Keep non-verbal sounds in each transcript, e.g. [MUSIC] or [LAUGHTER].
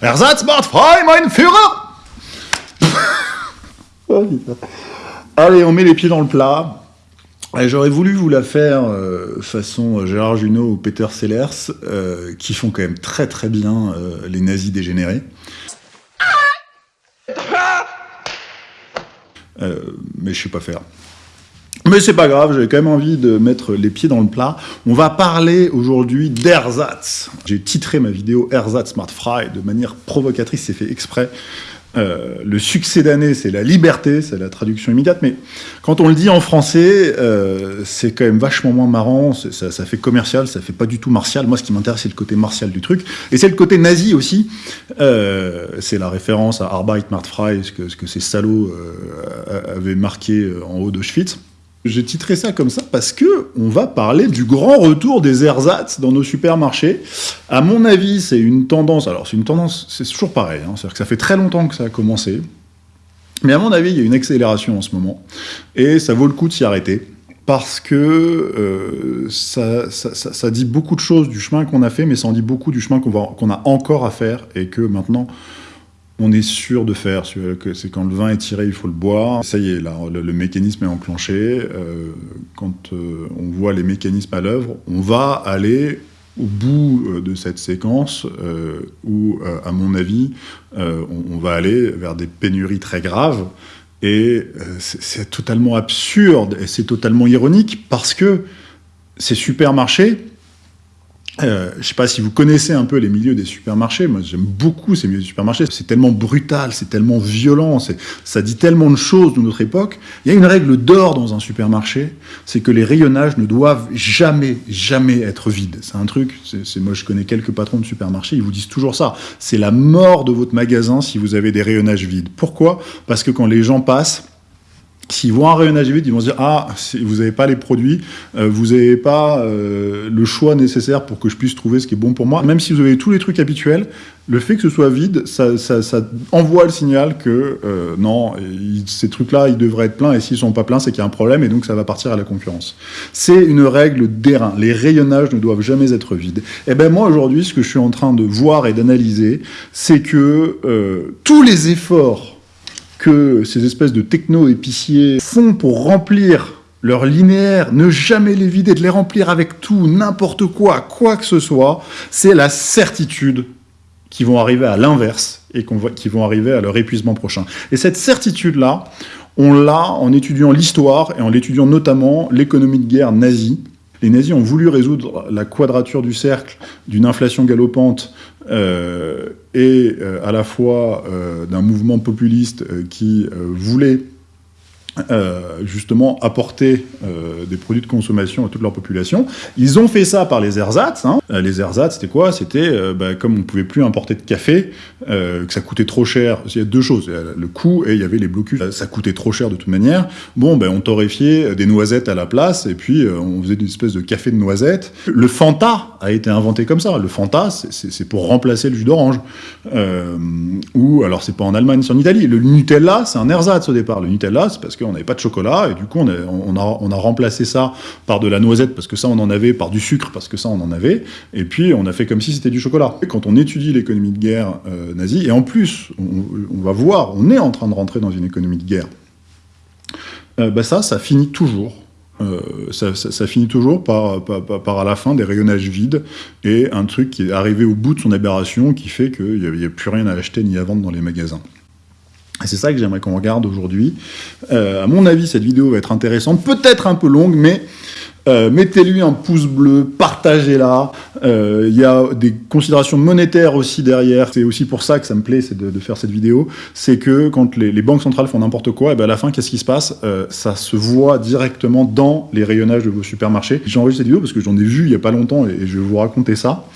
Ersatz frei, mein Führer [LAUGHS] Allez, on met les pieds dans le plat. J'aurais voulu vous la faire euh, façon Gérard Junot ou Peter Sellers, euh, qui font quand même très très bien euh, les nazis dégénérés. mais je sais pas faire. Mais c'est pas grave, j'avais quand même envie de mettre les pieds dans le plat. On va parler aujourd'hui d'ersatz. J'ai titré ma vidéo Ersatz Smart Fry de manière provocatrice, c'est fait exprès. Euh, le succès d'année, c'est la liberté, c'est la traduction immédiate, mais quand on le dit en français, euh, c'est quand même vachement moins marrant, ça, fait commercial, ça fait pas du tout martial. Moi, ce qui m'intéresse, c'est le côté martial du truc, et c'est le côté nazi aussi. Euh, c'est la référence à Arbeit macht frei, ce que, ce que ces salauds avaient marqué en haut d'Auschwitz. J'ai titré ça comme ça parce que on va parler du grand retour des ersatz dans nos supermarchés. À mon avis, c'est une tendance, alors c'est une tendance, c'est toujours pareil, hein, c'est-à-dire que ça fait très longtemps que ça a commencé, mais à mon avis, il y a une accélération en ce moment, et ça vaut le coup de s'y arrêter, parce que euh, ça, ça, dit beaucoup de choses du chemin qu'on a fait, mais ça en dit beaucoup du chemin qu'on a encore à faire, et que maintenant, on est sûr de faire, c'est quand le vin est tiré, il faut le boire. Ça y est, le, mécanisme est enclenché. Euh, quand euh, on voit les mécanismes à l'œuvre, on va aller au bout euh, de cette séquence où, à mon avis, on, va aller vers des pénuries très graves. Et c'est totalement absurde et c'est totalement ironique parce que ces supermarchés, euh, je ne sais pas si vous connaissez un peu les milieux des supermarchés, moi j'aime beaucoup ces milieux des supermarchés, c'est tellement brutal, c'est tellement violent, ça dit tellement de choses de notre époque. Il y a une règle d'or dans un supermarché, c'est que les rayonnages ne doivent jamais, jamais être vides. C'est un truc, c'est moi je connais quelques patrons de supermarchés, ils vous disent toujours ça. C'est la mort de votre magasin si vous avez des rayonnages vides. Pourquoi? Parce que quand les gens passent, S'ils voient un rayonnage vide, ils vont se dire « Ah, vous n'avez pas les produits, euh, vous n'avez pas euh, le choix nécessaire pour que je puisse trouver ce qui est bon pour moi. » Même si vous avez tous les trucs habituels, le fait que ce soit vide, ça, envoie le signal que euh, non, ces trucs-là, ils devraient être pleins, et s'ils sont pas pleins, c'est qu'il y a un problème, et donc ça va partir à la concurrence. C'est une règle d'airain. Les rayonnages ne doivent jamais être vides. Et eh bien moi, aujourd'hui, ce que je suis en train de voir et d'analyser, c'est que tous les efforts que ces espèces de techno-épiciers font pour remplir leur linéaire, ne jamais les vider, de les remplir avec tout, n'importe quoi, quoi que ce soit, c'est la certitude qu'ils vont arriver à l'inverse et qu'ils vont arriver à leur épuisement prochain. Et cette certitude-là, on l'a en étudiant l'histoire et en étudiant notamment l'économie de guerre nazie. Les nazis ont voulu résoudre la quadrature du cercle d'une inflation galopante euh, et euh, à la fois euh, d'un mouvement populiste qui voulait euh, justement apporter euh, des produits de consommation à toute leur population. Ils ont fait ça par les ersatz. Hein. Euh, les ersatz, c'était quoi? C'était, bah, comme on ne pouvait plus importer de café, que ça coûtait trop cher. Il y a deux choses, le coût et il y avait les blocus. Ça coûtait trop cher de toute manière. Bon, ben, on torréfiait des noisettes à la place et puis on faisait une espèce de café de noisettes. Le Fanta a été inventé comme ça. Le Fanta, c'est pour remplacer le jus d'orange. ou, alors c'est pas en Allemagne, c'est en Italie. Le Nutella, c'est un ersatz au départ. Le Nutella, c'est parce que on n'avait pas de chocolat, et du coup, on a, remplacé ça par de la noisette, parce que ça, on en avait, par du sucre, parce que ça, on en avait, et puis on a fait comme si c'était du chocolat. Quand on étudie l'économie de guerre euh, nazie, et en plus, on, va voir, on est en train de rentrer dans une économie de guerre, euh, bah ça, ça finit toujours euh, ça, finit toujours par, par, à la fin des rayonnages vides et un truc qui est arrivé au bout de son aberration qui fait qu'il n'y a, plus rien à acheter ni à vendre dans les magasins. C'est ça que j'aimerais qu'on regarde aujourd'hui. Euh, à mon avis, cette vidéo va être intéressante, peut-être un peu longue, mais euh, mettez-lui un pouce bleu, partagez-la. Euh, il y a des considérations monétaires aussi derrière. C'est aussi pour ça que ça me plaît de, de faire cette vidéo. C'est que quand les, banques centrales font n'importe quoi, et ben à la fin, qu'est-ce qui se passe? Euh, Ça se voit directement dans les rayonnages de vos supermarchés. J'enregistre cette vidéo parce que j'en ai vu il n'y a pas longtemps et, je vais vous raconter ça.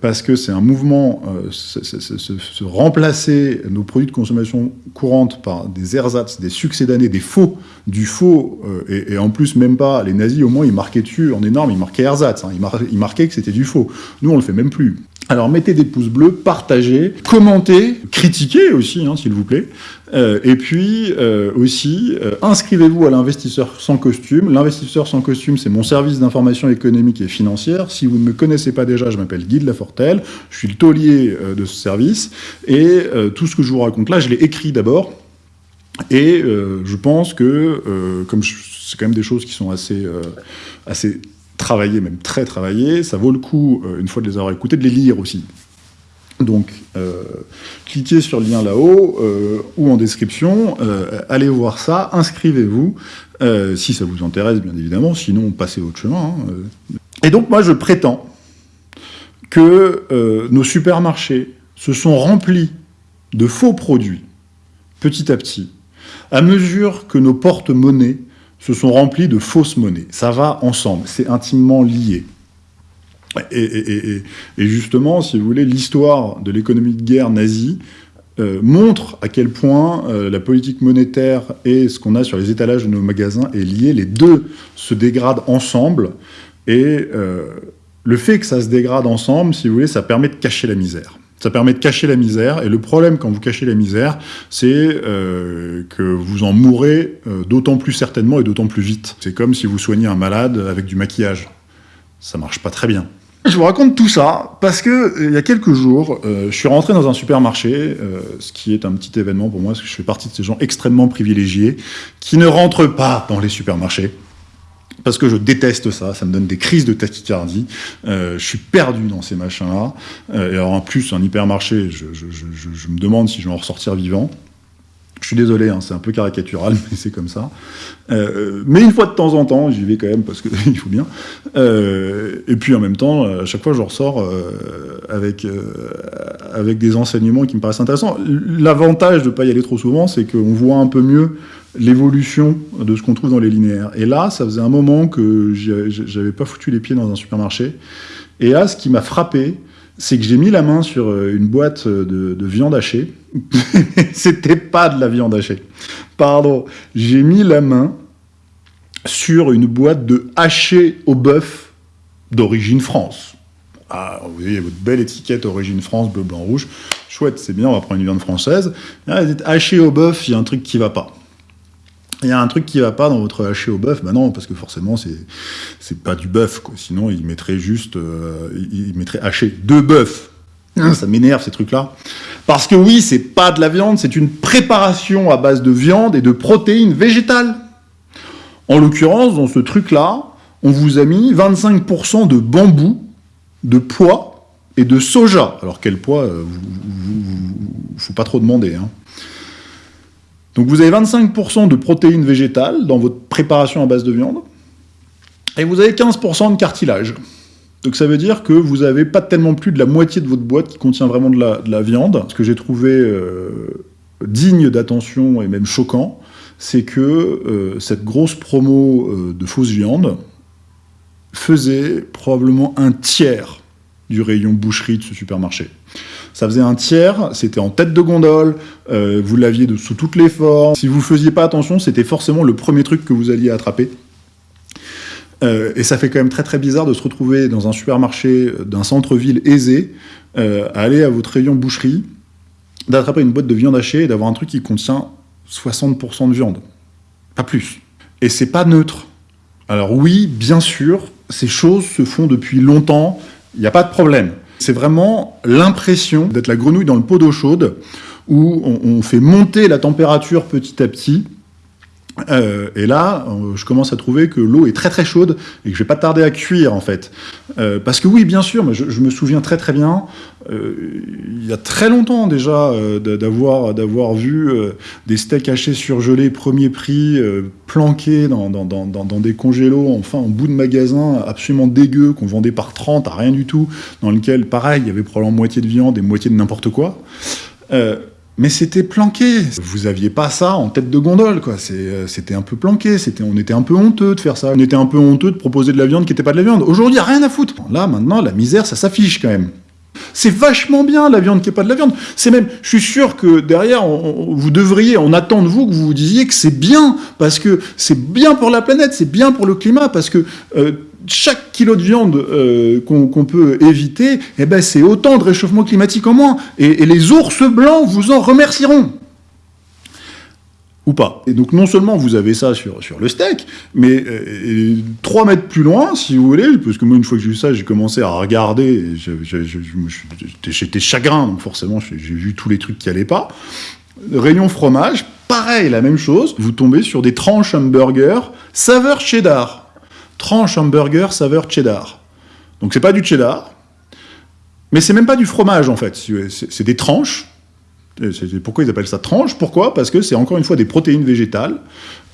parce que c'est un mouvement, se, remplacer nos produits de consommation courante par des ersatz, des succès d'années, des faux, du faux, et, et en plus même pas les nazis, au moins, ils marquaient dessus en énorme, ils marquaient ersatz, hein. ils, que c'était du faux. Nous, on le fait même plus. Alors mettez des pouces bleus, partagez, commentez, critiquez aussi, hein, s'il vous plaît. Euh, et puis euh, aussi, euh, inscrivez-vous à l'investisseur sans costume. L'investisseur sans costume, c'est mon service d'information économique et financière. Si vous ne me connaissez pas déjà, je m'appelle Guy de Lafortelle, je suis le taulier de ce service. Et tout ce que je vous raconte là, je l'ai écrit d'abord. Et je pense que, comme c'est quand même des choses qui sont assez, assez travailler, même très travailler, ça vaut le coup, euh, une fois de les avoir écoutés, de les lire aussi. Donc, euh, cliquez sur le lien là-haut euh, ou en description, allez voir ça, inscrivez-vous, si ça vous intéresse bien évidemment, sinon passez votre chemin. Hein, Et donc moi je prétends que nos supermarchés se sont remplis de faux produits, petit à petit, à mesure que nos porte-monnaies se sont remplis de fausses monnaies. Ça va ensemble, c'est intimement lié. Et, justement, si vous voulez, l'histoire de l'économie de guerre nazie euh, montre à quel point euh, la politique monétaire et ce qu'on a sur les étalages de nos magasins est lié. Les deux se dégradent ensemble, et euh, le fait que ça se dégrade ensemble, si vous voulez, ça permet de cacher la misère. Ça permet de cacher la misère, et le problème quand vous cachez la misère, c'est euh, que vous en mourrez euh, d'autant plus certainement et d'autant plus vite. C'est comme si vous soignez un malade avec du maquillage. Ça marche pas très bien. Je vous raconte tout ça parce que euh, il y a quelques jours, je suis rentré dans un supermarché, ce qui est un petit événement pour moi, parce que je fais partie de ces gens extrêmement privilégiés qui ne rentrent pas dans les supermarchés parce que je déteste ça, ça me donne des crises de tachycardie, euh, je suis perdu dans ces machins-là, euh, et alors en plus, un hypermarché, je, je, me demande si je vais en ressortir vivant. Je suis désolé, hein, c'est un peu caricatural, [LAUGHS] mais c'est comme ça. Euh, mais une fois de temps en temps, j'y vais quand même parce qu'il [LAUGHS] faut bien. et puis en même temps, à chaque fois, je ressors avec, avec des enseignements qui me paraissent intéressants. L'avantage de ne pas y aller trop souvent, c'est qu'on voit un peu mieux l'évolution de ce qu'on trouve dans les linéaires. Et là, ça faisait un moment que j'avais pas foutu les pieds dans un supermarché. Et là, ce qui m'a frappé, c'est que j'ai mis la main sur euh, une boîte de, viande hachée. [LAUGHS] C'était pas de la viande hachée. Pardon. J'ai mis la main sur une boîte de haché au bœuf d'origine France. Ah, vous voyez votre belle étiquette origine France, bleu, blanc, rouge. Chouette, c'est bien, on va prendre une viande française. haché au bœuf, il y a un truc qui va pas il y a un truc qui va pas dans votre haché au bœuf, bah non, parce que forcément, c'est pas du bœuf, quoi. Sinon, il mettrait juste, euh, il mettrait haché de bœuf. Hein, ça m'énerve, ces trucs-là. Parce que oui, c'est pas de la viande, c'est une préparation à base de viande et de protéines végétales. En l'occurrence, dans ce truc-là, on vous a mis 25% de bambou, de pois et de soja. Alors, quel poids, euh, faut pas trop demander, hein. Donc vous avez 25% de protéines végétales dans votre préparation à base de viande, et vous avez 15% de cartilage. Donc ça veut dire que vous n'avez pas tellement plus de la moitié de votre boîte qui contient vraiment de la, viande. Ce que j'ai trouvé euh, digne d'attention et même choquant, c'est que euh, cette grosse promo euh, de fausse viande faisait probablement un tiers du rayon boucherie de ce supermarché. Ça faisait un tiers, c'était en tête de gondole, euh, vous l'aviez sous toutes les formes. Si vous ne faisiez pas attention, c'était forcément le premier truc que vous alliez attraper. Euh, et ça fait quand même très très bizarre de se retrouver dans un supermarché d'un centre-ville aisé, euh, à aller à votre rayon boucherie, d'attraper une boîte de viande hachée et d'avoir un truc qui contient 60% de viande. Pas plus. Et c'est pas neutre. Alors oui, bien sûr, ces choses se font depuis longtemps, il n'y a pas de problème. C'est vraiment l'impression d'être la grenouille dans le pot d'eau chaude, où on, fait monter la température petit à petit, euh, et là, euh, je commence à trouver que l'eau est très très chaude et que je vais pas tarder à cuire en fait. Euh, parce que oui, bien sûr, je, me souviens très très bien, il y a très longtemps déjà, d'avoir d'avoir vu des steaks hachés surgelés premier prix, planqués dans, dans, dans, dans, des congélos, enfin en bout de magasin, absolument dégueu, qu'on vendait par 30 à rien du tout, dans lequel, pareil, il y avait probablement moitié de viande et moitié de n'importe quoi mais c'était planqué. Vous aviez pas ça en tête de gondole, quoi. Euh, c'était un peu planqué. On était un peu honteux de faire ça. On était un peu honteux de proposer de la viande qui n'était pas de la viande. Aujourd'hui, rien à foutre. Là, maintenant, la misère, ça s'affiche quand même. C'est vachement bien la viande qui n'est pas de la viande. C'est même, je suis sûr que derrière, vous devriez, on attend de vous que vous vous disiez que c'est bien, parce que c'est bien pour la planète, c'est bien pour le climat, parce que euh, chaque kilo de viande euh, qu'on peut éviter, eh ben, c'est autant de réchauffement climatique en moins. et les ours blancs vous en remercieront ou pas. Et donc non seulement vous avez ça sur, sur le steak, mais euh, trois mètres plus loin, si vous voulez, parce que moi une fois que j'ai vu ça, j'ai commencé à regarder, j'étais chagrin, donc forcément j'ai vu tous les trucs qui allaient pas. Rayon fromage, pareil, la même chose, vous tombez sur des tranches hamburger saveur cheddar. Tranche hamburger saveur cheddar. Donc c'est pas du cheddar, mais c'est même pas du fromage en fait, c'est des tranches pourquoi ils appellent ça tranche Pourquoi? Parce que c'est encore une fois des protéines végétales.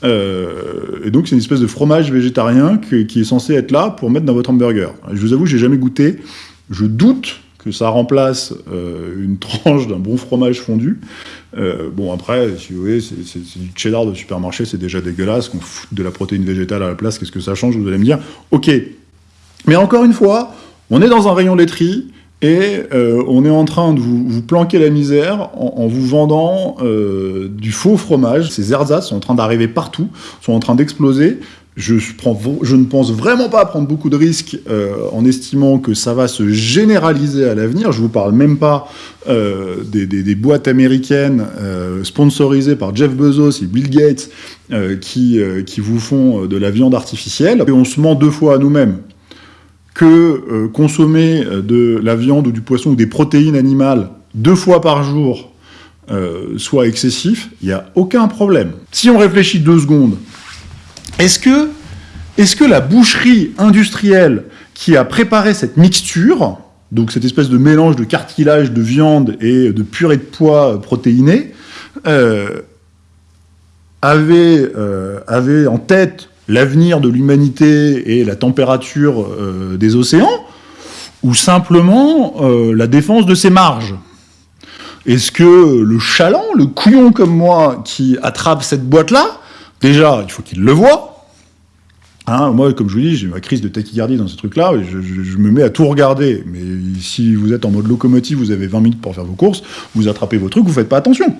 Euh, et donc c'est une espèce de fromage végétarien qui est censé être là pour mettre dans votre hamburger. Je vous avoue, j'ai jamais goûté. Je doute que ça remplace euh, une tranche d'un bon fromage fondu. Euh, bon, après, si vous voulez, c'est du cheddar de supermarché, c'est déjà dégueulasse, qu'on fout de la protéine végétale à la place, qu'est-ce que ça change? Vous allez me dire, ok. Mais encore une fois, on est dans un rayon laiterie, et euh, on est en train de vous, planquer la misère en, vous vendant euh, du faux fromage. Ces ersatz sont en train d'arriver partout, sont en train d'exploser. Je, ne pense vraiment pas prendre beaucoup de risques euh, en estimant que ça va se généraliser à l'avenir. Je vous parle même pas des, des, boîtes américaines sponsorisées par Jeff Bezos et Bill Gates qui, qui vous font de la viande artificielle. Et on se ment deux fois à nous-mêmes que euh, consommer euh, de la viande ou du poisson ou des protéines animales deux fois par jour euh, soit excessif, il n'y a aucun problème. Si on réfléchit deux secondes, est-ce que, est que la boucherie industrielle qui a préparé cette mixture, donc cette espèce de mélange de cartilage, de viande et de purée de pois protéinée, avait, avait en tête l'avenir de l'humanité et la température euh, des océans, ou simplement euh, la défense de ses marges? Est-ce que le chaland, le couillon comme moi, qui attrape cette boîte-là, déjà, il faut qu'il le voie, Hein, moi, comme je vous dis, j'ai ma crise de tachycardie dans ce truc-là, je, me mets à tout regarder. Mais si vous êtes en mode locomotive, vous avez 20 minutes pour faire vos courses, vous attrapez vos trucs, vous faites pas attention.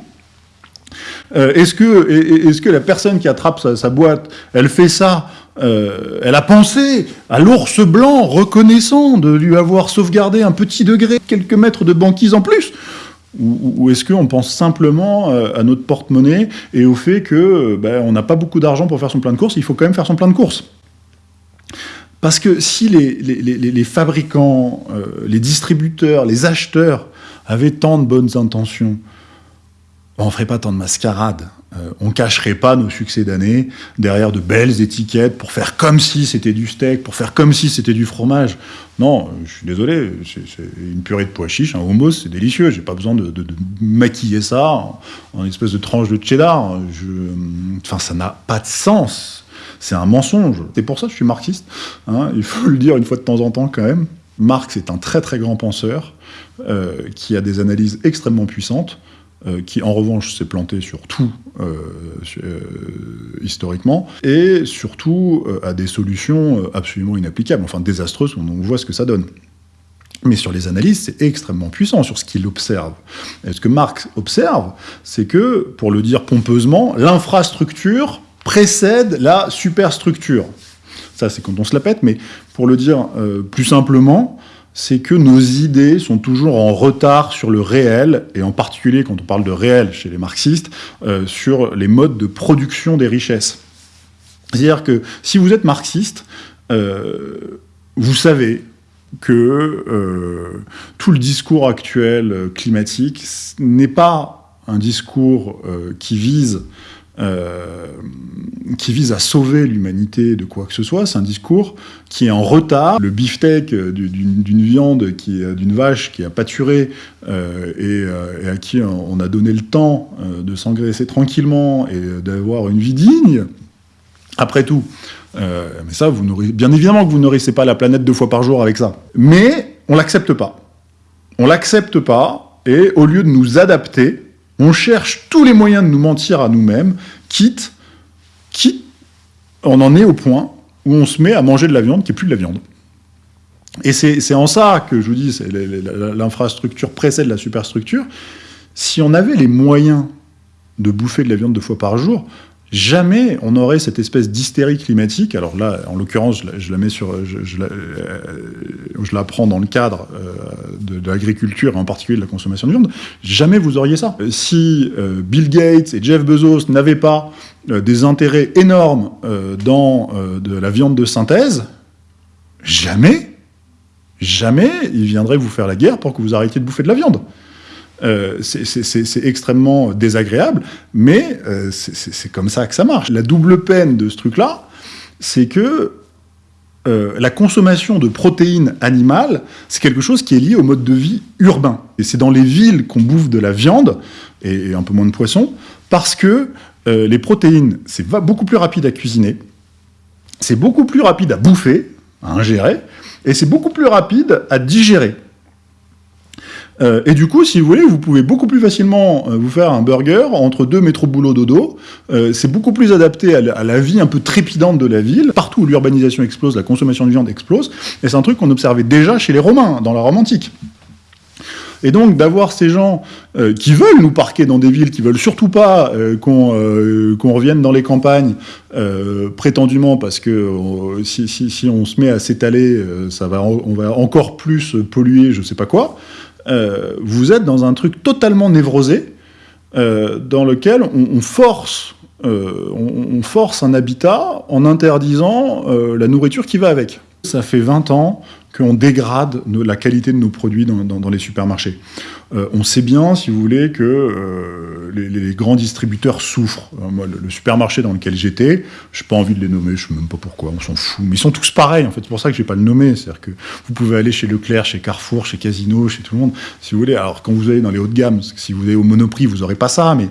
Euh, est-ce que, est que la personne qui attrape sa, boîte, elle fait ça euh, elle a pensé à l'ours blanc reconnaissant de lui avoir sauvegardé un petit degré, quelques mètres de banquise en plus? Ou, est-ce qu'on pense simplement euh, à notre porte-monnaie et au fait que ben, on n'a pas beaucoup d'argent pour faire son plein de courses, il faut quand même faire son plein de courses? Parce que si les, les fabricants, les distributeurs, les acheteurs avaient tant de bonnes intentions, on ne ferait pas tant de mascarade. Euh, on ne cacherait pas nos succès d'année derrière de belles étiquettes pour faire comme si c'était du steak, pour faire comme si c'était du fromage. Non, je suis désolé, c'est une purée de pois chiches, un hummus, c'est délicieux. J'ai pas besoin de, maquiller ça en, en, espèce de tranche de cheddar. enfin, ça n'a pas de sens. C'est un mensonge. C'est pour ça que je suis marxiste. Hein. il faut le dire une fois de temps en temps quand même. Marx est un très très grand penseur euh, qui a des analyses extrêmement puissantes. Euh, qui en revanche s'est planté sur tout euh, euh, historiquement, et surtout à des solutions absolument inapplicables, enfin désastreuses, on voit ce que ça donne. Mais sur les analyses, c'est extrêmement puissant sur ce qu'il observe. Et ce que Marx observe, c'est que, pour le dire pompeusement, l'infrastructure précède la superstructure. Ça, c'est quand on se la pète, mais pour le dire plus simplement, c'est que nos idées sont toujours en retard sur le réel, et en particulier quand on parle de réel chez les marxistes, euh, sur les modes de production des richesses. C'est-à-dire que si vous êtes marxiste, euh, vous savez que euh, tout le discours actuel climatique n'est pas un discours qui vise euh, qui vise à sauver l'humanité de quoi que ce soit, c'est un discours qui est en retard. Le beefsteak d'une viande, d'une vache qui a pâturé euh, et, et, à qui on a donné le temps euh, de s'engraisser tranquillement et d'avoir une vie digne, après tout, mais ça, vous bien évidemment que vous nourrissez pas la planète deux fois par jour avec ça. Mais on l'accepte pas. On l'accepte pas, et au lieu de nous adapter, on cherche tous les moyens de nous mentir à nous-mêmes, quitte, quitte, on en est au point où on se met à manger de la viande qui est plus de la viande. Et c'est en ça que je vous dis, l'infrastructure précède la superstructure. Si on avait les moyens de bouffer de la viande deux fois par jour, jamais on aurait cette espèce d'hystérie climatique. Alors là, en l'occurrence, je, la mets sur, euh, je, la, prends dans le cadre euh, de, l'agriculture, en particulier de la consommation de viande. Jamais vous auriez ça. Euh, si Bill Gates et Jeff Bezos n'avaient pas des intérêts énormes dans de la viande de synthèse, jamais, jamais ils viendraient vous faire la guerre pour que vous arrêtiez de bouffer de la viande. Euh, c'est extrêmement désagréable, mais euh, c'est comme ça que ça marche. La double peine de ce truc-là, c'est que euh, la consommation de protéines animales, c'est quelque chose qui est lié au mode de vie urbain. Et c'est dans les villes qu'on bouffe de la viande, et, un peu moins de poisson, parce que les protéines, c'est beaucoup plus rapide à cuisiner, c'est beaucoup plus rapide à bouffer, à ingérer, et c'est beaucoup plus rapide à digérer. Euh, et du coup, si vous voulez, vous pouvez beaucoup plus facilement euh, vous faire un burger entre deux métro boulot dodo. Euh, c'est beaucoup plus adapté à la, vie un peu trépidante de la ville. Partout où l'urbanisation explose, la consommation de viande explose. Et c'est un truc qu'on observait déjà chez les Romains, dans la Rome antique. Et donc d'avoir ces gens qui veulent nous parquer dans des villes, qui veulent surtout pas qu'on revienne dans les campagnes, prétendument parce que si, si, on se met à s'étaler, ça va, on va encore plus polluer, je sais pas quoi. Euh, vous êtes dans un truc totalement névrosé, euh, dans lequel on, force, euh, on, force un habitat en interdisant la nourriture qui va avec. Ça fait 20 ans qu'on dégrade la qualité de nos produits dans, les supermarchés. Euh, on sait bien, si vous voulez, que euh, les, grands distributeurs souffrent. Euh, moi, le, supermarché dans lequel j'étais, je n'ai pas envie de les nommer, je ne sais même pas pourquoi, on s'en fout. Mais ils sont tous pareils, en fait. C'est pour ça que je vais pas le nommer. C'est-à-dire que vous pouvez aller chez Leclerc, chez Carrefour, chez Casino, chez tout le monde, si vous voulez. Alors, quand vous allez dans les hauts de gamme, si vous allez au Monoprix, vous n'aurez pas ça, mais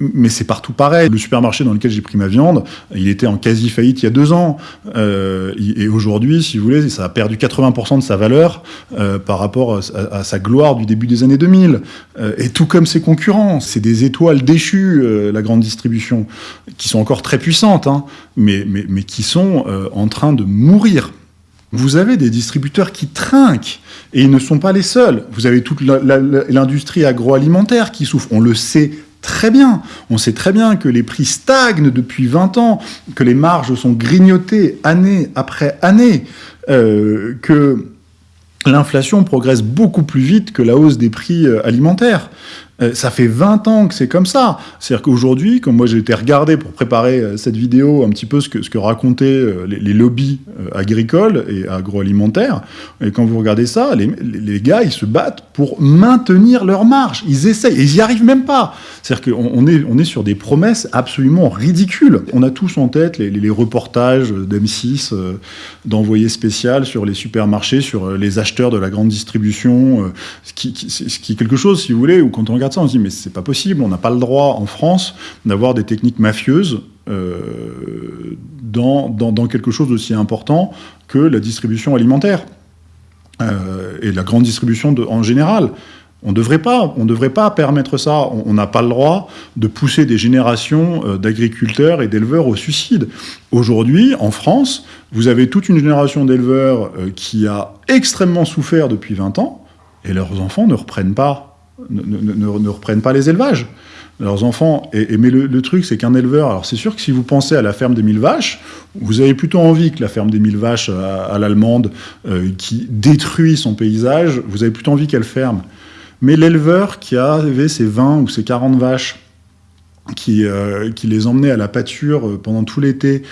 mais c'est partout pareil. Le supermarché dans lequel j'ai pris ma viande, il était en quasi faillite il y a deux ans. Euh, et aujourd'hui, si vous voulez, ça a perdu 80% de sa valeur euh, par rapport à, sa gloire du début des années 2000. Euh, et tout comme ses concurrents. C'est des étoiles déchues, la grande distribution, qui sont encore très puissantes, hein, mais, qui sont en train de mourir. Vous avez des distributeurs qui trinquent, et ils ne sont pas les seuls. Vous avez toute l'industrie agroalimentaire qui souffre. On le sait très bien. On sait très bien que les prix stagnent depuis 20 ans, que les marges sont grignotées année après année, euh, que l'inflation progresse beaucoup plus vite que la hausse des prix euh, alimentaires. Euh, ça fait 20 ans que c'est comme ça. C'est-à-dire qu'aujourd'hui, comme moi j'ai été regardé pour préparer euh, cette vidéo, un petit peu ce que, racontaient euh, les, lobbies agricoles et agroalimentaires, et quand vous regardez ça, les, gars, ils se battent pour maintenir leur marge. Ils essayent, et ils n'y arrivent même pas. C'est-à-dire qu'on on est, sur des promesses absolument ridicules. On a tous en tête les, reportages d'M6, d'envoyés spécial sur les supermarchés, sur les acheteurs de la grande distribution, ce qui, qui est quelque chose, si vous voulez, où quand on regarde on se dit mais c'est pas possible, on n'a pas le droit en France d'avoir des techniques mafieuses euh, dans, dans, quelque chose d'aussi important que la distribution alimentaire euh, et la grande distribution en général. On ne devrait devrait pas permettre ça. On n'a pas le droit de pousser des générations euh, d'agriculteurs et d'éleveurs au suicide. Aujourd'hui, en France, vous avez toute une génération d'éleveurs qui a extrêmement souffert depuis 20 ans, et leurs enfants ne reprennent pas ne, reprennent pas les élevages. Leurs enfants, et, mais le, truc, c'est qu'un éleveur, alors c'est sûr que si vous pensez à la ferme des mille vaches, vous avez plutôt envie que la ferme des mille vaches à, l'allemande, euh, qui détruit son paysage, vous avez plutôt envie qu'elle ferme. Mais l'éleveur qui avait ses 20 ou ses 40 vaches, qui, euh, qui les emmenait à la pâture euh, pendant tout l'été,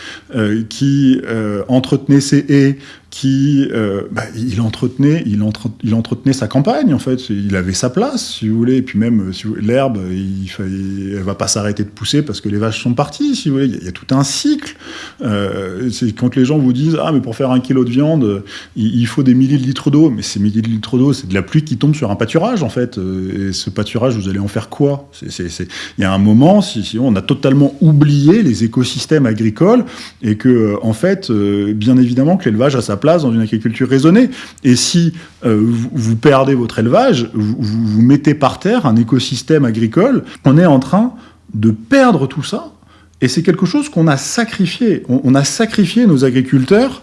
qui entretenait ses haies, qui, euh, bah, il, entretenait, il, il, entretenait sa campagne, en fait. Il avait sa place, si vous voulez. Et puis même, si l'herbe, il ne va pas s'arrêter de pousser parce que les vaches sont parties, si vous voulez. Il y a, tout un cycle. Euh, quand les gens vous disent « Ah, mais pour faire un kilo de viande, il, faut des millilitres d'eau. » Mais ces millilitres d'eau, c'est de la pluie qui tombe sur un pâturage, en fait. Euh, et ce pâturage, vous allez en faire quoi? Il y a un moment, si, on a totalement oublié les écosystèmes agricoles et que, en fait, bien évidemment que l'élevage a sa dans une agriculture raisonnée. Et si euh, vous, perdez votre élevage, vous, vous, mettez par terre un écosystème agricole, on est en train de perdre tout ça. Et c'est quelque chose qu'on a sacrifié. On, a sacrifié nos agriculteurs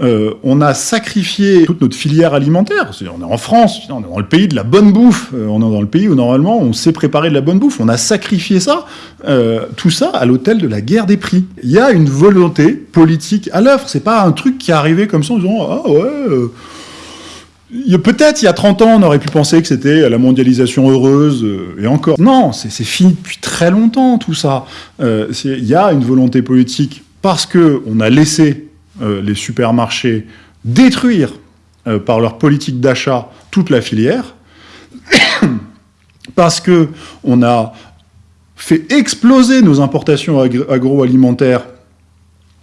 euh, on a sacrifié toute notre filière alimentaire. on est en France, on est dans le pays de la bonne bouffe. Euh, on est dans le pays où normalement on sait préparer de la bonne bouffe. On a sacrifié ça, euh, tout ça à l'hôtel de la guerre des prix. Il y a une volonté politique à l'œuvre. C'est pas un truc qui est arrivé comme ça en disant ah ouais. Peut-être il y a 30 ans, on aurait pu penser que c'était la mondialisation heureuse, et encore. Non, c'est fini depuis très longtemps tout ça. Il y a une volonté politique parce qu'on a laissé euh, les supermarchés détruire euh, par leur politique d'achat toute la filière, [COUGHS] parce qu'on a fait exploser nos importations agroalimentaires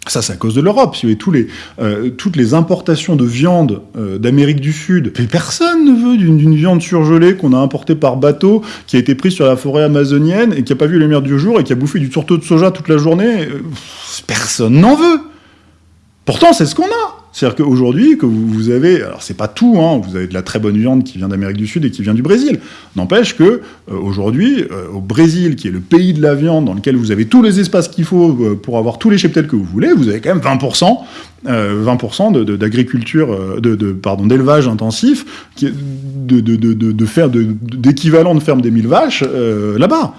ça, c'est à cause de l'Europe. Si tous les, euh, toutes les importations de viande d'Amérique du Sud, personne ne veut d'une viande surgelée qu'on a importée par bateau, qui a été prise sur la forêt amazonienne et qui n'a pas vu les lumière du jour et qui a bouffé du tourteau de soja toute la journée. personne n'en veut. Pourtant, c'est ce qu'on a. C'est-à-dire qu'aujourd'hui, que vous avez, alors c'est pas tout, hein, vous avez de la très bonne viande qui vient d'Amérique du Sud et qui vient du Brésil. N'empêche que euh, aujourd'hui, euh, au Brésil, qui est le pays de la viande, dans lequel vous avez tous les espaces qu'il faut euh, pour avoir tous les cheptels que vous voulez, vous avez quand même 20%, 20% d'agriculture, de, de, pardon, d'élevage intensif, qui, de, de, de, d'équivalent de ferme des mille vaches là-bas.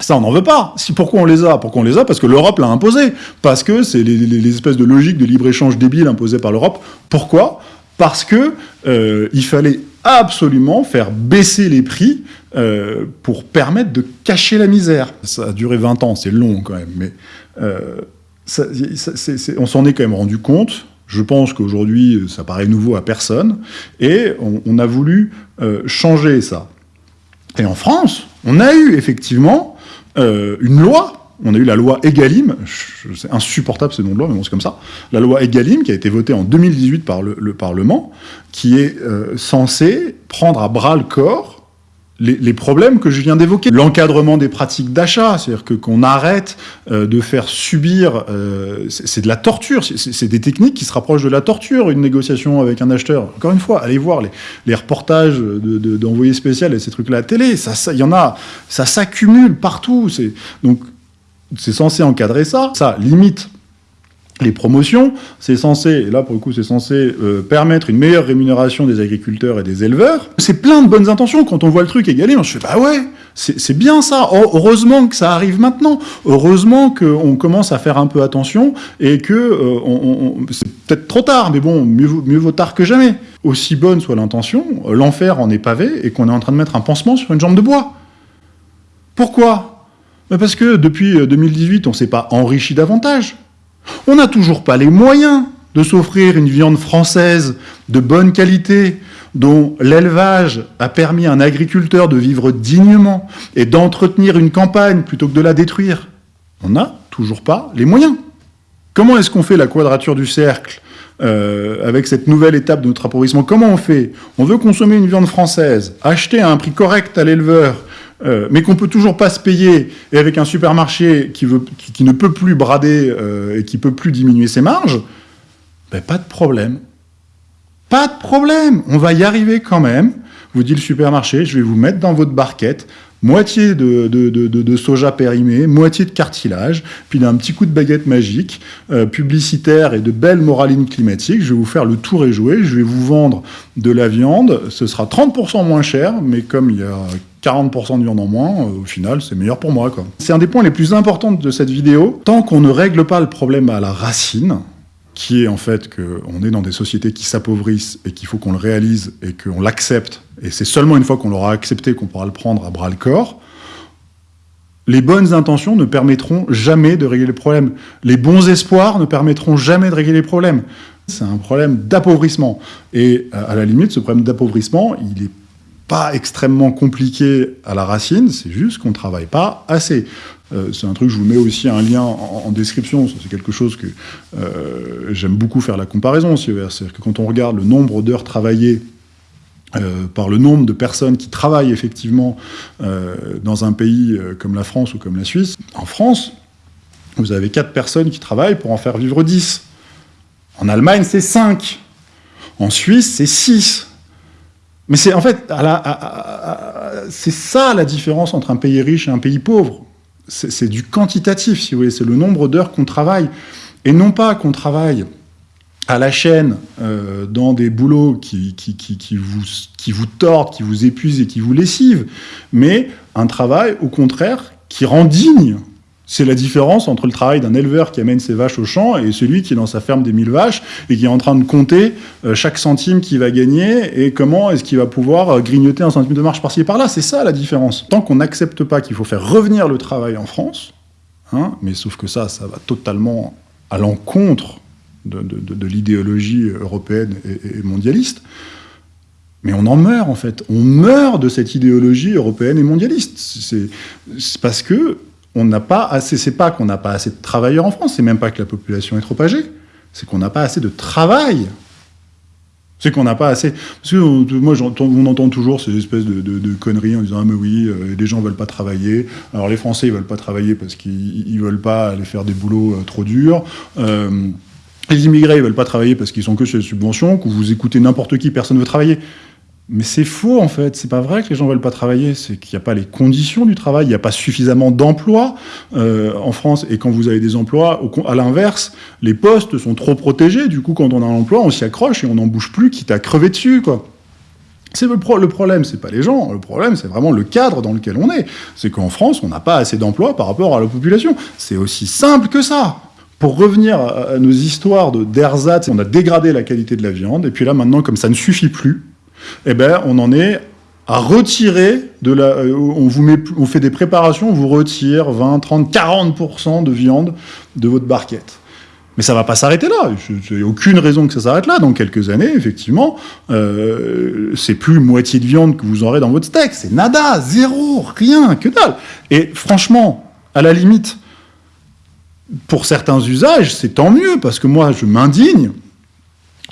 Ça, on n'en veut pas. Si, pourquoi on les a? Pourquoi on les a? Parce que l'Europe l'a imposé. Parce que c'est les, espèces de logiques de libre-échange débiles imposées par l'Europe. Pourquoi? Parce que euh, il fallait absolument faire baisser les prix euh, pour permettre de cacher la misère. Ça a duré 20 ans, c'est long quand même, mais euh, on s'en est quand même rendu compte. Je pense qu'aujourd'hui, ça paraît nouveau à personne, et on, on a voulu changer ça. Et en France, on a eu effectivement euh, une loi on a eu la loi Egalim, c'est insupportable ce nom de loi, mais bon, c'est comme ça. La loi Egalim, qui a été votée en 2018 par le, Parlement, qui est euh, censée prendre à bras le corps les, problèmes que je viens d'évoquer. L'encadrement des pratiques d'achat, c'est-à-dire que qu'on arrête euh, de faire subir, euh, c'est de la torture, c'est des techniques qui se rapprochent de la torture, une négociation avec un acheteur. Encore une fois, allez voir les, les reportages d'envoyés de, spécial et ces trucs-là à la télé, ça, ça, y en a, ça s'accumule partout. Donc, c'est censé encadrer ça. Ça limite les promotions, c'est censé, et là pour le coup c'est censé euh, permettre une meilleure rémunération des agriculteurs et des éleveurs. C'est plein de bonnes intentions, quand on voit le truc égalé, on se fait bah ouais, c'est bien ça, heureusement que ça arrive maintenant, heureusement qu'on commence à faire un peu attention, et que, euh, c'est peut-être trop tard, mais bon, mieux, mieux vaut tard que jamais. Aussi bonne soit l'intention, l'enfer en est pavé, et qu'on est en train de mettre un pansement sur une jambe de bois. Pourquoi? Parce que depuis 2018, euh, on ne s'est pas enrichi davantage. On n'a toujours pas les moyens de s'offrir une viande française de bonne qualité, dont l'élevage a permis à un agriculteur de vivre dignement et d'entretenir une campagne plutôt que de la détruire. On n'a toujours pas les moyens. Comment est-ce qu'on fait la quadrature du cercle euh, avec cette nouvelle étape de notre appauvrissement? Comment on fait? On veut consommer une viande française, acheter à un prix correct à l'éleveur, euh, mais qu'on peut toujours pas se payer, et avec un supermarché qui, ne peut plus brader euh, et qui peut plus diminuer ses marges, ben pas de problème. Pas de problème, on va y arriver quand même. Vous dit le supermarché, je vais vous mettre dans votre barquette moitié de, soja périmé, moitié de cartilage, puis d'un petit coup de baguette magique, euh, publicitaire et de belles moralines climatiques. Je vais vous faire le tour et jouer, je vais vous vendre de la viande, ce sera 30% moins cher, mais comme il y a 40% de viande en moins, euh, au final, c'est meilleur pour moi. C'est un des points les plus importants de cette vidéo. Tant qu'on ne règle pas le problème à la racine, qui est en fait qu'on est dans des sociétés qui s'appauvrissent et qu'il faut qu'on le réalise et qu'on l'accepte, et c'est seulement une fois qu'on l'aura accepté qu'on pourra le prendre à bras le corps, les bonnes intentions ne permettront jamais de régler les problèmes. Les bons espoirs ne permettront jamais de régler les problèmes. C'est un problème d'appauvrissement. Et à la limite, ce problème d'appauvrissement, il n'est pas extrêmement compliqué à la racine, c'est juste qu'on ne travaille pas assez. Euh, c'est un truc, je vous mets aussi un lien en, description, c'est quelque chose que euh, j'aime beaucoup faire la comparaison, c'est-à-dire que quand on regarde le nombre d'heures travaillées euh, par le nombre de personnes qui travaillent effectivement dans un pays comme la France ou comme la Suisse, en France, vous avez 4 personnes qui travaillent pour en faire vivre 10. En Allemagne, c'est 5. En Suisse, c'est 6. Mais c'est en fait, c'est ça la différence entre un pays riche et un pays pauvre c'est du quantitatif, si vous voulez, c'est le nombre d'heures qu'on travaille, et non pas qu'on travaille à la chaîne euh, dans des boulots qui, qui, qui, vous, qui vous tordent, qui vous épuisent et qui vous lessivent, mais un travail, au contraire, qui rend digne. C'est la différence entre le travail d'un éleveur qui amène ses vaches au champ et celui qui est dans sa ferme des mille vaches et qui est en train de compter euh, chaque centime qu'il va gagner et comment est-ce qu'il va pouvoir euh, grignoter un centime de marche par-ci et par-là. C'est ça la différence. Tant qu'on n'accepte pas qu'il faut faire revenir le travail en France, hein, mais sauf que ça, ça va totalement à l'encontre de, l'idéologie européenne et, mondialiste. Mais on en meurt, en fait. On meurt de cette idéologie européenne et mondialiste. C'est parce que on n'a pas assez... C'est pas qu'on n'a pas assez de travailleurs en France, c'est même pas que la population est trop âgée, c'est qu'on n'a pas assez de travail. C'est qu'on n'a pas assez... Parce que moi, on entend toujours ces espèces de, conneries en disant « Ah mais oui, euh, les gens veulent pas travailler. Alors les Français, ils veulent pas travailler parce qu'ils veulent pas aller faire des boulots euh, trop durs. Euh, les immigrés, ils veulent pas travailler parce qu'ils sont que sur les subventions, que vous écoutez n'importe qui, personne ne veut travailler. Mais c'est faux, en fait. C'est pas vrai que les gens veulent pas travailler. C'est qu'il n'y a pas les conditions du travail. Il n'y a pas suffisamment d'emplois euh, en France. Et quand vous avez des emplois, à l'inverse, les postes sont trop protégés. Du coup, quand on a un emploi, on s'y accroche et on n'en bouge plus, quitte à crever dessus, quoi. C'est le, pro le, problème, c'est pas les gens, le problème c'est vraiment le cadre dans lequel on est. C'est qu'en France, on n'a pas assez d'emplois par rapport à la population. C'est aussi simple que ça. Pour revenir à, nos histoires d'ersatz, on a dégradé la qualité de la viande, et puis là, maintenant, comme ça ne suffit plus, eh ben, on en est à retirer de la... Euh, on, vous met, on fait des préparations, on vous retire 20, 30, 40% de viande de votre barquette. Mais ça va pas s'arrêter là. Il n'y a aucune raison que ça s'arrête là. Dans quelques années, effectivement, euh, c'est plus moitié de viande que vous aurez dans votre steak. C'est nada, zéro, rien, que dalle. Et franchement, à la limite, pour certains usages, c'est tant mieux, parce que moi, je m'indigne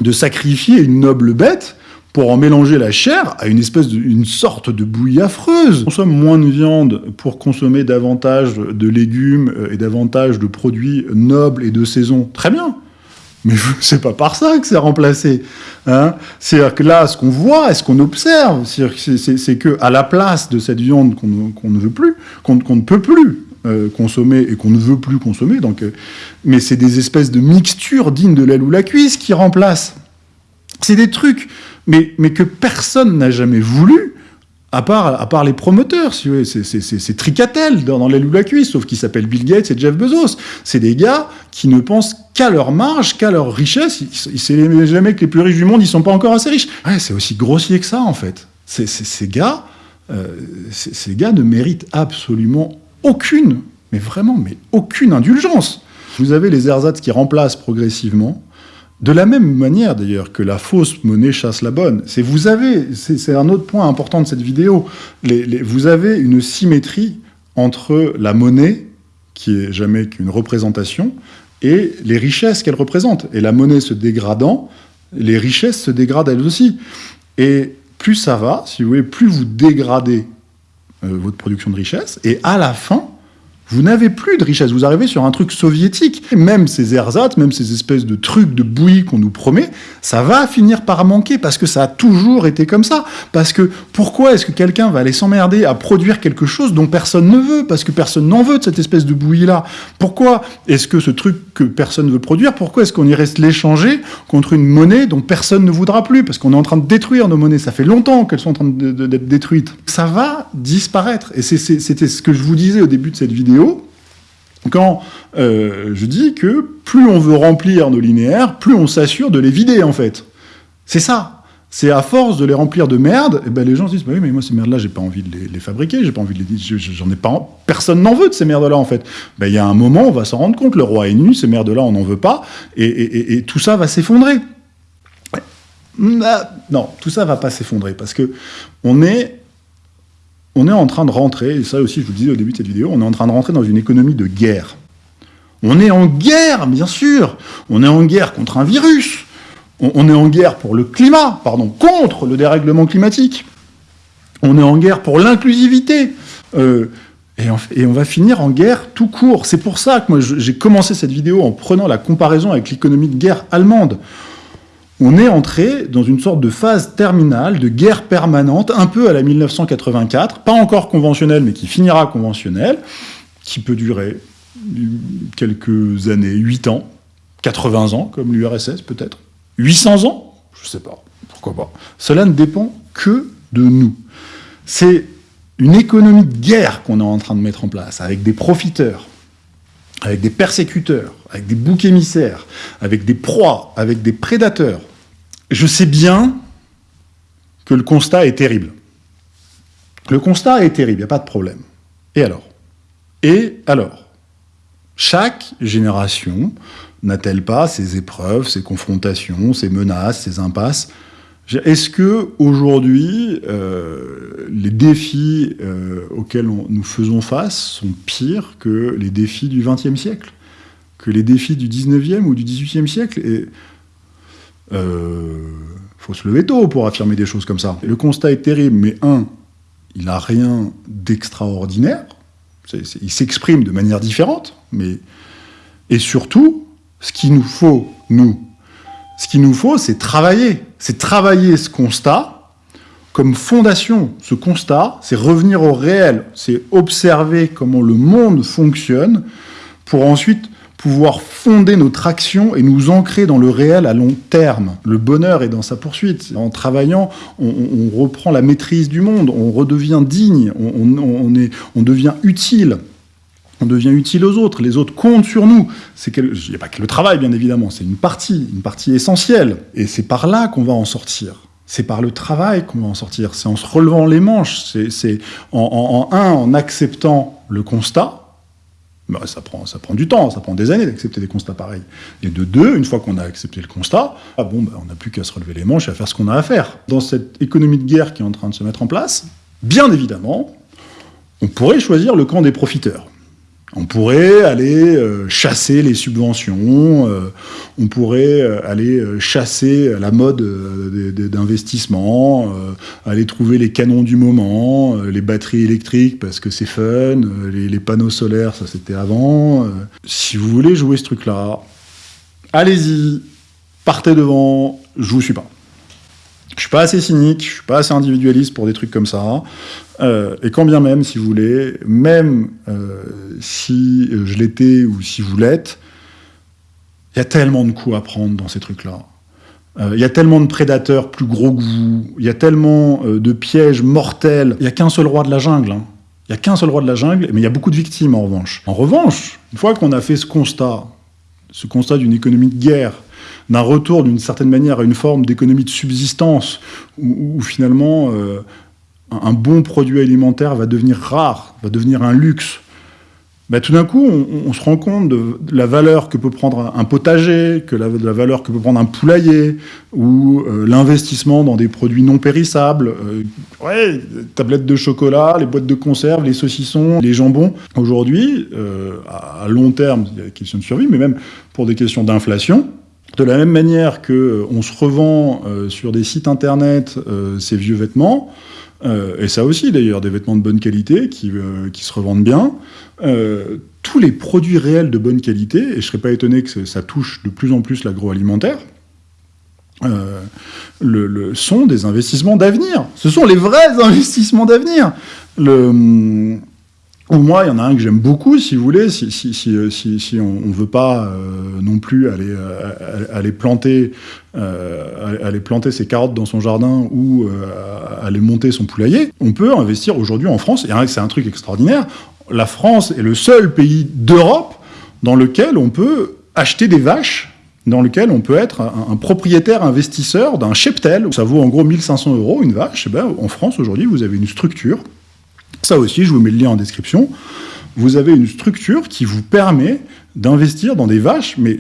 de sacrifier une noble bête pour en mélanger la chair à une espèce de, sorte de bouillie affreuse. On consomme moins de viande pour consommer davantage de légumes euh, et davantage de produits nobles et de saison. Très bien. Mais c'est pas par ça que c'est remplacé. Hein C'est-à-dire que là, ce qu'on voit et ce qu'on observe, c'est que à la place de cette viande qu'on ne veut plus, qu'on ne peut plus euh, consommer et qu'on ne veut plus consommer. Donc, euh, mais c'est des espèces de mixtures dignes de l'aile ou la cuisse qui remplacent. C'est des trucs, mais, mais que personne n'a jamais voulu, à part, à part les promoteurs, si c'est tricatel dans, l'aile ou la cuisse, sauf qu'ils s'appellent Bill Gates et Jeff Bezos. C'est des gars qui ne pensent qu'à leur marge, qu'à leur richesse. Ils, jamais que les plus riches du monde, ils sont pas encore assez riches. Ouais, c'est aussi grossier que ça, en fait. ces gars, euh, ces gars ne méritent absolument aucune, mais vraiment, mais aucune indulgence. Vous avez les ersatz qui remplacent progressivement, de la même manière d'ailleurs que la fausse monnaie chasse la bonne. C'est vous avez, c'est un autre point important de cette vidéo, vous avez une symétrie entre la monnaie, qui est jamais qu'une représentation, et les richesses qu'elle représente. Et la monnaie se dégradant, les richesses se dégradent elles aussi. Et plus ça va, si vous voulez, plus vous dégradez euh, votre production de richesse, et à la fin, vous n'avez plus de richesse, vous arrivez sur un truc soviétique. même ces ersatz, même ces espèces de trucs de bouillie qu'on nous promet, ça va finir par manquer, parce que ça a toujours été comme ça. Parce que pourquoi est-ce que quelqu'un va aller s'emmerder à produire quelque chose dont personne ne veut? Parce que personne n'en veut de cette espèce de bouillie-là. Pourquoi est-ce que ce truc que personne ne veut produire, pourquoi est-ce qu'on irait l'échanger contre une monnaie dont personne ne voudra plus? Parce qu'on est en train de détruire nos monnaies, ça fait longtemps qu'elles sont en train d'être détruites. Ça va disparaître. Et c'était ce que je vous disais au début de cette vidéo, quand euh, je dis que plus on veut remplir nos linéaires, plus on s'assure de les vider, en fait. C'est ça. C'est à force de les remplir de merde, et eh ben les gens se disent bah oui, mais moi ces merdes-là, j'ai pas envie de les, fabriquer, j'ai pas envie de les, j'en ai pas, personne n'en veut de ces merdes-là en fait. Ben il y a un moment, on va s'en rendre compte, le roi est nu, ces merdes-là, on n'en veut pas, et, tout ça va s'effondrer. Non, tout ça va pas s'effondrer parce que on est on est en train de rentrer, et ça aussi je vous le disais au début de cette vidéo, on est en train de rentrer dans une économie de guerre. On est en guerre, bien sûr. On est en guerre contre un virus. On, est en guerre pour le climat, pardon, contre le dérèglement climatique. On est en guerre pour l'inclusivité. Euh, et, et, on va finir en guerre tout court. C'est pour ça que moi j'ai commencé cette vidéo en prenant la comparaison avec l'économie de guerre allemande on est entré dans une sorte de phase terminale, de guerre permanente, un peu à la 1984, pas encore conventionnelle, mais qui finira conventionnelle, qui peut durer quelques années, 8 ans, 80 ans, comme l'URSS peut-être. 800 ans? Je sais pas, pourquoi pas? Cela ne dépend que de nous. C'est une économie de guerre qu'on est en train de mettre en place, avec des profiteurs, avec des persécuteurs, avec des boucs émissaires, avec des proies, avec des prédateurs. Je sais bien que le constat est terrible. Le constat est terrible, il n'y a pas de problème. Et alors? Et alors? Chaque génération n'a-t-elle pas ses épreuves, ses confrontations, ses menaces, ses impasses? Est-ce que aujourd'hui, euh, les défis euh, auxquels nous faisons face sont pires que les défis du XXe siècle? Que les défis du XIXe ou du XVIIIe siècle Et euh, faut se lever tôt pour affirmer des choses comme ça. Le constat est terrible, mais un, il n'a rien d'extraordinaire. Il s'exprime de manière différente, mais et surtout, ce qu'il nous faut, nous, ce qu'il nous faut, c'est travailler. C'est travailler ce constat comme fondation. Ce constat, c'est revenir au réel. C'est observer comment le monde fonctionne pour ensuite pouvoir fonder notre action et nous ancrer dans le réel à long terme. Le bonheur est dans sa poursuite. En travaillant, on, reprend la maîtrise du monde, on redevient digne, on, est, on devient utile on devient utile aux autres, les autres comptent sur nous. Il n'y a pas que le travail, bien évidemment, c'est une partie, une partie essentielle. Et c'est par là qu'on va en sortir. C'est par le travail qu'on va en sortir. C'est en se relevant les manches. C'est en, un, en acceptant le constat. Bah, ça, prend, ça prend du temps, ça prend des années d'accepter des constats pareils. Et de deux, une fois qu'on a accepté le constat, ah bon, bah, on n'a plus qu'à se relever les manches et à faire ce qu'on a à faire. Dans cette économie de guerre qui est en train de se mettre en place, bien évidemment, on pourrait choisir le camp des profiteurs. On pourrait aller euh, chasser les subventions, euh, on pourrait euh, aller chasser la mode d'investissement, aller trouver les canons du moment, les batteries électriques parce que c'est fun, les, les, panneaux solaires, ça c'était avant. si vous voulez jouer ce truc-là, allez-y, partez devant, je vous suis pas. Je suis pas assez cynique, je suis pas assez individualiste pour des trucs comme ça. Euh, et quand bien même, si vous voulez, même euh, si je l'étais ou si vous l'êtes, il y a tellement de coups à prendre dans ces trucs-là. Euh, il y a tellement de prédateurs plus gros que vous. Il y a tellement de pièges mortels. Il n'y a qu'un seul roi de la jungle. Hein. Il n'y a qu'un seul roi de la jungle, mais il y a beaucoup de victimes en revanche. En revanche, une fois qu'on a fait ce constat, ce constat d'une économie de guerre, d'un retour d'une certaine manière à une forme d'économie de subsistance, où, finalement euh, un, bon produit alimentaire va devenir rare, va devenir un luxe, bah, tout d'un coup, on, se rend compte de, la valeur que peut prendre un potager, que la, de la valeur que peut prendre un poulailler, ou euh, l'investissement dans des produits non périssables. Euh, ouais, tablettes de chocolat, les boîtes de conserve, les saucissons, les jambons. Aujourd'hui, à long terme, il y a la question de survie, mais même pour des questions d'inflation, de la même manière qu'on euh, se revend euh, sur des sites internet euh, ces vieux vêtements, et ça aussi d'ailleurs, des vêtements de bonne qualité qui, se revendent bien, tous les produits réels de bonne qualité, et je ne serais pas étonné que ça touche de plus en plus l'agroalimentaire, sont des investissements d'avenir. Ce sont les vrais investissements d'avenir. Le ou moi, il y en a un que j'aime beaucoup, si vous voulez, si, euh, on ne veut pas euh, non plus aller, euh, aller, planter, aller planter ses carottes dans son jardin ou aller monter son poulailler, on peut investir aujourd'hui en France, et c'est un truc extraordinaire, la France est le seul pays d'Europe dans lequel on peut acheter des vaches dans lequel on peut être un, propriétaire investisseur d'un cheptel. Ça vaut en gros 1500 euros une vache. Et ben, en France, aujourd'hui, vous avez une structure ça aussi, je vous mets le lien en description. Vous avez une structure qui vous permet d'investir dans des vaches, mais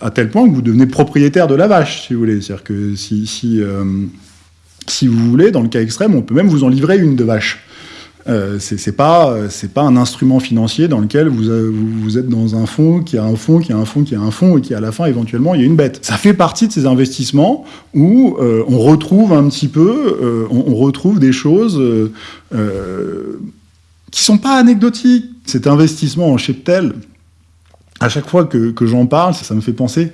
à tel point que vous devenez propriétaire de la vache, si vous voulez. C'est-à-dire que si, euh, vous voulez, dans le cas extrême, on peut même vous en livrer une de vache. Euh, c'est pas c'est pas un instrument financier dans lequel vous, vous, êtes dans un fonds qui a un fonds qui a un fonds qui a un fonds et qui à la fin éventuellement il y a une bête. Ça fait partie de ces investissements où euh, on retrouve un petit peu euh, on, retrouve des choses qui sont pas anecdotiques. Cet investissement en cheptel, à chaque fois que, que j'en parle, ça, ça, me fait penser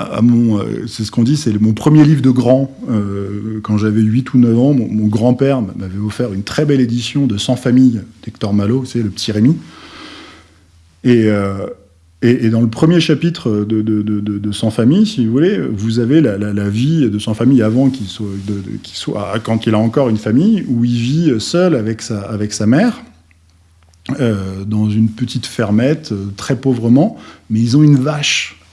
euh, c'est ce qu'on dit, c'est mon premier livre de grand. Euh, quand j'avais 8 ou 9 ans, mon, grand-père m'avait offert une très belle édition de 100 familles d'Hector Malo, c'est le petit Rémi. Et, euh, Et, dans le premier chapitre de, de, Sans famille, si vous voulez, vous avez la, vie de Sans famille avant qu'il soit, soit, quand il a encore une famille, où il vit seul avec sa, avec sa mère. Dans une petite fermette, très pauvrement, mais ils ont une vache.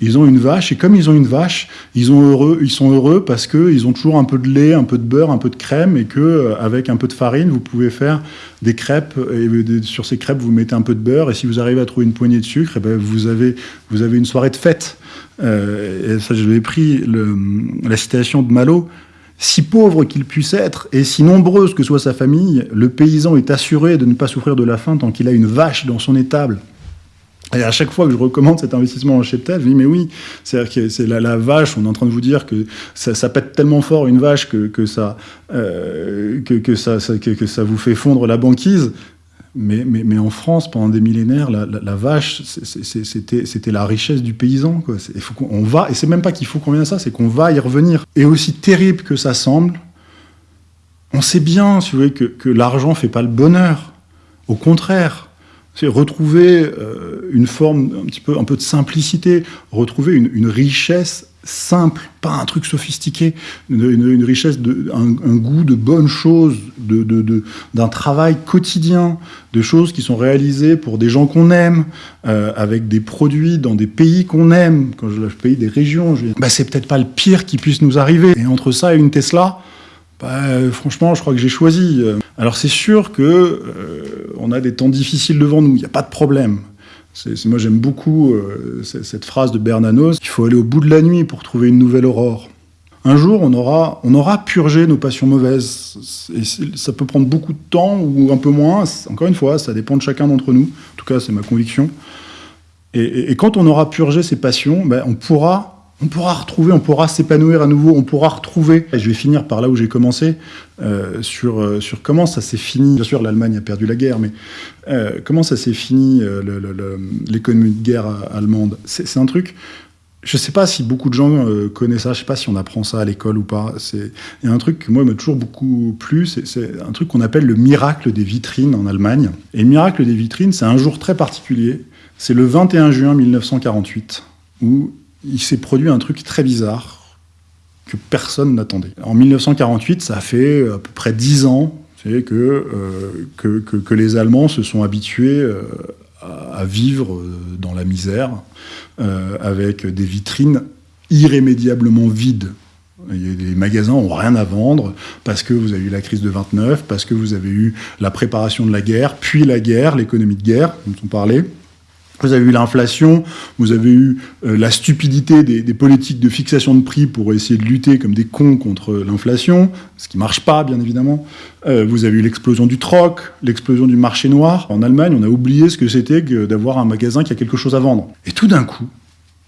Ils ont une vache, et comme ils ont une vache, ils, sont heureux parce qu'ils ont toujours un peu de lait, un peu de beurre, un peu de crème, et que euh, avec un peu de farine, vous pouvez faire des crêpes, et sur ces crêpes, vous mettez un peu de beurre, et si vous arrivez à trouver une poignée de sucre, eh ben vous, avez, une soirée de fête. et ça, je l'ai pris, la citation de Malo, si pauvre qu'il puisse être, et si nombreuse que soit sa famille, le paysan est assuré de ne pas souffrir de la faim tant qu'il a une vache dans son étable. Et à chaque fois que je recommande cet investissement en cheptel, je dis mais oui, c'est la, vache, on est en train de vous dire que ça, pète tellement fort une vache que, ça, euh, que, ça, vous fait fondre la banquise. Mais, en France, pendant des millénaires, la, vache, c'était la richesse du paysan. Quoi. Faut qu'on va, et c'est même pas qu'il faut qu'on vienne à ça, c'est qu'on va y revenir. Et aussi terrible que ça semble, on sait bien, que, que l'argent fait pas le bonheur. Au contraire, c'est retrouver euh, une forme un petit peu, un peu de simplicité, retrouver une, richesse simple, pas un truc sophistiqué, une, richesse, de, un, goût de bonnes choses, d'un de, d'un travail quotidien, de choses qui sont réalisées pour des gens qu'on aime, euh, avec des produits dans des pays qu'on aime. Quand je, je pays des régions, je bah, c'est peut-être pas le pire qui puisse nous arriver. Et entre ça et une Tesla, bah, franchement, je crois que j'ai choisi. Alors c'est sûr que euh, on a des temps difficiles devant nous, il n'y a pas de problème moi j'aime beaucoup euh, cette phrase de Bernanos, qu'il faut aller au bout de la nuit pour trouver une nouvelle aurore. Un jour, on aura, on aura purgé nos passions mauvaises. Et ça peut prendre beaucoup de temps ou un peu moins. Encore une fois, ça dépend de chacun d'entre nous. En tout cas, c'est ma conviction. Et, quand on aura purgé ces passions, ben, on pourra on pourra retrouver, on pourra s'épanouir à nouveau, on pourra retrouver. Et je vais finir par là où j'ai commencé, euh, sur, euh, sur comment ça s'est fini. Bien sûr, l'Allemagne a perdu la guerre, mais euh, comment ça s'est fini, l'économie de guerre allemande? C'est un truc, je ne sais pas si beaucoup de gens connaissent ça, je ne sais pas si on apprend ça à l'école ou pas. Il y a un truc que moi m'a toujours beaucoup plu, c'est un truc qu'on appelle le miracle des vitrines en Allemagne. Et le miracle des vitrines, c'est un jour très particulier, c'est le 21 juin 1948, où il s'est produit un truc très bizarre que personne n'attendait. En 1948, ça fait à peu près dix ans que, euh, que, que, les Allemands se sont habitués euh, à, vivre dans la misère, euh, avec des vitrines irrémédiablement vides. Les magasins n'ont rien à vendre parce que vous avez eu la crise de 29, parce que vous avez eu la préparation de la guerre, puis la guerre, l'économie de guerre, dont on parlait. Vous avez eu l'inflation, vous avez eu euh, la stupidité des, politiques de fixation de prix pour essayer de lutter comme des cons contre l'inflation, ce qui marche pas, bien évidemment. Euh, vous avez eu l'explosion du troc, l'explosion du marché noir. En Allemagne, on a oublié ce que c'était que d'avoir un magasin qui a quelque chose à vendre. Et tout d'un coup,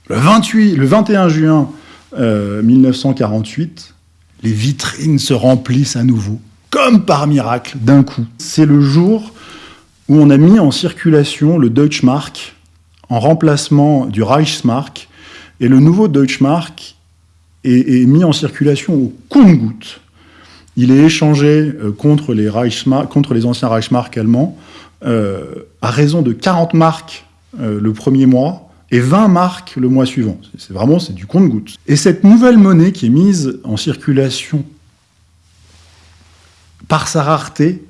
le, 28, le 21 juin 1948, euh, les vitrines se remplissent à nouveau, comme par miracle, d'un coup. C'est le jour où on a mis en circulation le Deutschmark, en remplacement du Reichsmark, et le nouveau Deutschmark est, mis en circulation au compte-goutte. Il est échangé euh, contre les, contre les anciens Reichsmark allemands euh, à raison de 40 marques euh, le premier mois et 20 marques le mois suivant. C'est vraiment c'est du compte-goutte. Et cette nouvelle monnaie qui est mise en circulation par sa rareté,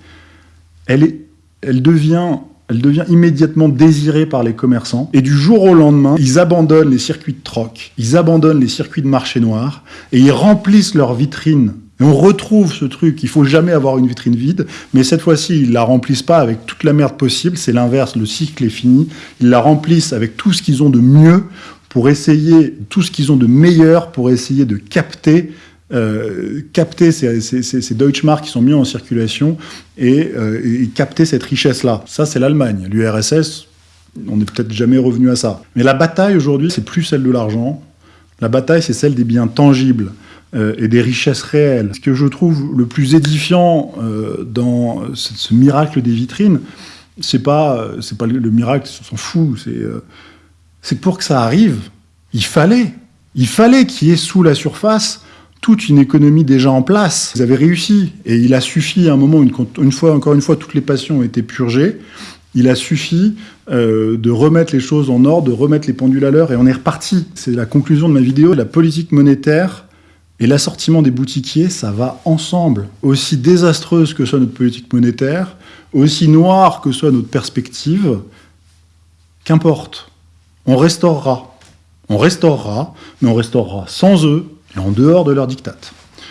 elle, est, elle devient elle devient immédiatement désirée par les commerçants. Et du jour au lendemain, ils abandonnent les circuits de troc, ils abandonnent les circuits de marché noir, et ils remplissent leurs vitrines. Et on retrouve ce truc, il faut jamais avoir une vitrine vide, mais cette fois-ci, ils la remplissent pas avec toute la merde possible, c'est l'inverse, le cycle est fini. Ils la remplissent avec tout ce qu'ils ont de mieux pour essayer, tout ce qu'ils ont de meilleur pour essayer de capter euh, capter ces, ces, ces, Deutschmarks qui sont mis en circulation euh, et, capter cette richesse-là. Ça, c'est l'Allemagne. L'URSS, on n'est peut-être jamais revenu à ça. Mais la bataille aujourd'hui, c'est plus celle de l'argent. La bataille, c'est celle des biens tangibles euh, et des richesses réelles. Ce que je trouve le plus édifiant dans ce, miracle des vitrines, c'est pas, c'est pas le, miracle, on s'en fout. C'est que pour que ça arrive, il fallait, il fallait qu'il y ait sous la surface toute une économie déjà en place. Vous avez réussi. Et il a suffi à un moment, une, fois, encore une fois, toutes les passions ont été purgées. Il a suffi euh, de remettre les choses en ordre, de remettre les pendules à l'heure, et on est reparti. C'est la conclusion de ma vidéo. La politique monétaire et l'assortiment des boutiquiers, ça va ensemble. Aussi désastreuse que soit notre politique monétaire, aussi noire que soit notre perspective, qu'importe. On restaurera. On restaurera, mais on restaurera sans eux en dehors de leur dictate.